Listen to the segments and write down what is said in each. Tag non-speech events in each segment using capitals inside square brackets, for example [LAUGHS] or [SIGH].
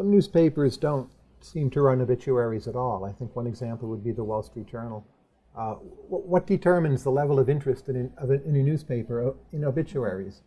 Some newspapers don't seem to run obituaries at all. I think one example would be the Wall Street Journal. Uh, wh- what determines the level of interest in, in a newspaper uh, in obituaries?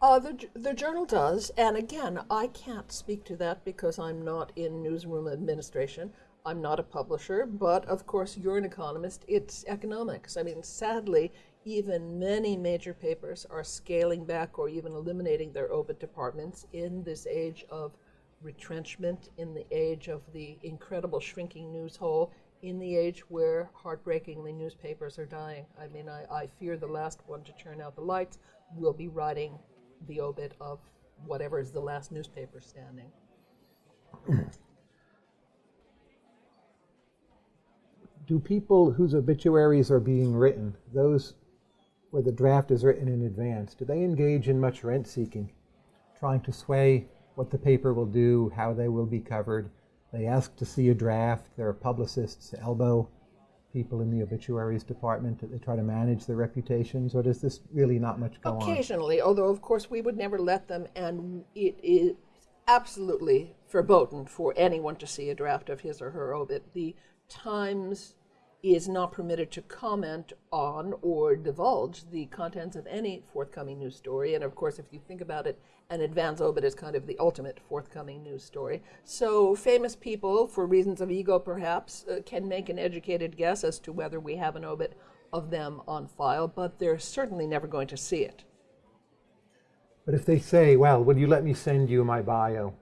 Uh, the, the journal does, and again, I can't speak to that because I'm not in newsroom administration. I'm not a publisher, but of course, you're an economist. It's economics. I mean, sadly, even many major papers are scaling back or even eliminating their obit departments in this age of retrenchment, in the age of the incredible shrinking news hole, in the age where heartbreakingly newspapers are dying. I mean, I, I fear the last one to turn out the lights will be writing the obit of whatever is the last newspaper standing. [CLEARS THROAT] Do people whose obituaries are being written, those where the draft is written in advance, do they engage in much rent seeking, trying to sway what the paper will do, how they will be covered? They ask to see a draft. There are publicists elbow people in the obituaries department. That they try to manage their reputations, or does this really not much go on? Occasionally, although of course we would never let them, and it is absolutely verboten for anyone to see a draft of his or her obit. The Times is not permitted to comment on or divulge the contents of any forthcoming news story. And of course, if you think about it, an advance obit is kind of the ultimate forthcoming news story. So famous people, for reasons of ego perhaps, uh, can make an educated guess as to whether we have an obit of them on file, but they're certainly never going to see it. But if they say, well, will you let me send you my bio?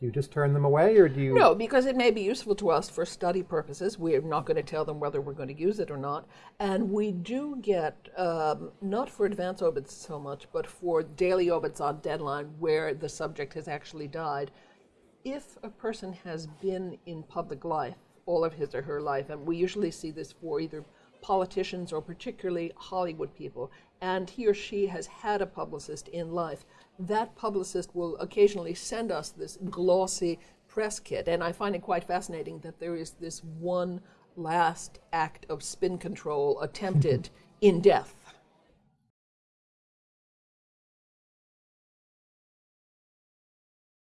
Do you just turn them away, or do you? No, because it may be useful to us for study purposes. We're not going to tell them whether we're going to use it or not. And we do get, um, not for advance obits so much, but for daily obits on deadline where the subject has actually died. If a person has been in public life all of his or her life, and we usually see this for either politicians or particularly Hollywood people, and he or she has had a publicist in life, that publicist will occasionally send us this glossy press kit. And I find it quite fascinating that there is this one last act of spin control attempted [LAUGHS] in death